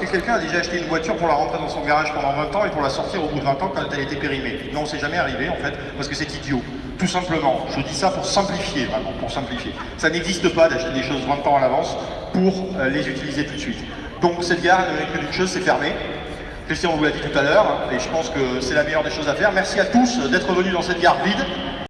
Est-ce que quelqu'un a déjà acheté une voiture pour la rentrer dans son garage pendant 20 ans et pour la sortir au bout de 20 ans quand elle était périmée Non, c'est jamais arrivé en fait, parce que c'est idiot. Tout simplement, je dis ça pour simplifier, vraiment, pour simplifier. Ça n'existe pas d'acheter des choses 20 ans à l'avance pour euh, les utiliser tout de suite. Donc cette gare, elle que d'une chose, c'est fermé. Christian vous l'a dit tout à l'heure, hein, et je pense que c'est la meilleure des choses à faire. Merci à tous d'être venus dans cette gare vide.